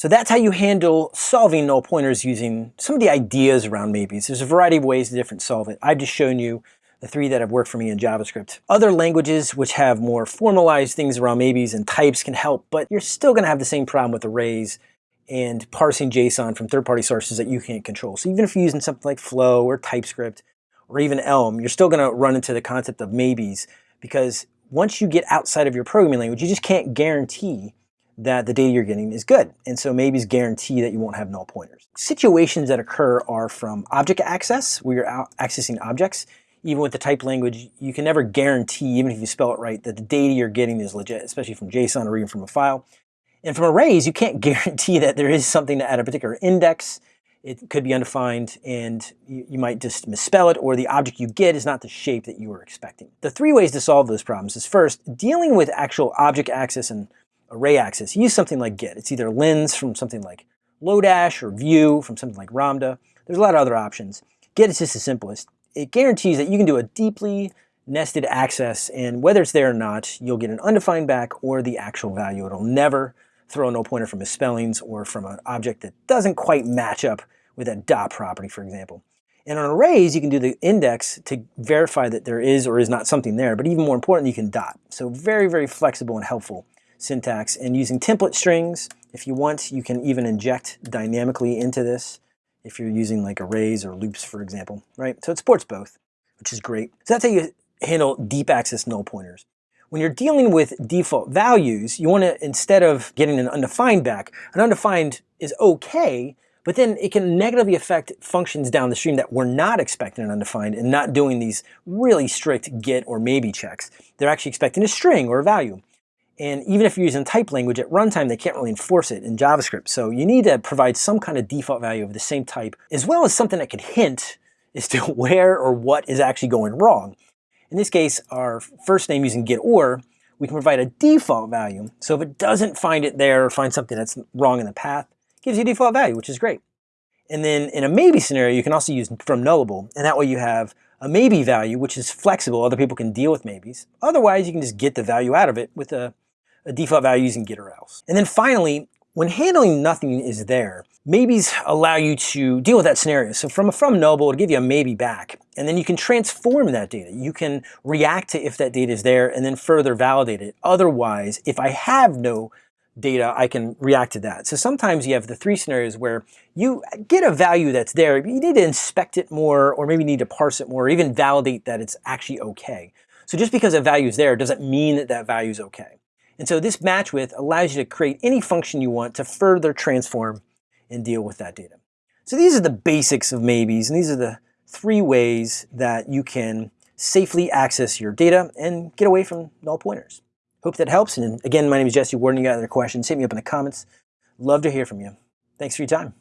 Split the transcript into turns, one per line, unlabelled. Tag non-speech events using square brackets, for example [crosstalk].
So that's how you handle solving null pointers using some of the ideas around maybes. There's a variety of ways to different solve it. I've just shown you the three that have worked for me in JavaScript. Other languages which have more formalized things around maybes and types can help, but you're still gonna have the same problem with arrays and parsing JSON from third-party sources that you can't control. So even if you're using something like Flow or TypeScript or even Elm, you're still gonna run into the concept of maybes because once you get outside of your programming language, you just can't guarantee that the data you're getting is good. And so maybes guarantee that you won't have null pointers. Situations that occur are from object access, where you're accessing objects. Even with the type language, you can never guarantee, even if you spell it right, that the data you're getting is legit, especially from JSON or even from a file. And from arrays, you can't [laughs] guarantee that there is something at a particular index. It could be undefined and you, you, might just misspell it or the object you get is not the shape that you were expecting. The three ways to solve those problems is first, dealing with actual object access and array access, use something like get. It's either lens from something like Lodash or view from something like Ramda. There's a lot of other options. Get is just the simplest. It guarantees that you can do a deeply nested access and whether it's there or not, you'll get an undefined back or the actual value. It'll never throw a null pointer from misspellings or from an object that doesn't quite match up with that dot property, for example. And on arrays, you can do the index to verify that there is or is not something there, but even more important, you can dot. So very, very flexible and helpful syntax. And using template strings, if you want, you can even inject dynamically into this if you're using like arrays or loops, for example, right? So it supports both, which is great. So that's how you handle deep access null pointers. When you're dealing with default values, you want to, instead of getting an undefined back, an undefined is okay, but then it can negatively affect functions down the stream that we're not expecting an undefined and not doing these really strict get or maybe checks. They're actually expecting a string or a value. And even if you're using type language at runtime, they can't really enforce it in JavaScript. So you need to provide some kind of default value of the same type, as well as something that could hint [laughs] as to where or what is actually going wrong. In this case, our first name using get or, we can provide a default value. So if it doesn't find it there or find something that's wrong in the path, gives you a default value, which is great. And then in a maybe scenario, you can also use from nullable, and that way you have a maybe value, which is flexible. Other people can deal with maybes. Otherwise, you can just get the value out of it with a a default value using get or else. And then finally, when handling nothing is there, maybes allow you to deal with that scenario. So from a from nullable, it'll give you a maybe back. And then you can transform that data. You can react to if that data is there and then further validate it. Otherwise, if I have no data, I can react to that. So sometimes you have the three scenarios where you get a value that's there, but you need to inspect it more or maybe need to parse it more or even validate that it's actually okay. So just because a value is there doesn't mean that that value is okay. And so this match with allows you to create any function you want to further transform and deal with that data. So these are the basics of maybes, and these are the three ways that you can safely access your data and get away from null pointers. Hope that helps. And again, my name is Jesse Warden. You got other questions, hit me up in the comments. Love to hear from you. Thanks for your time.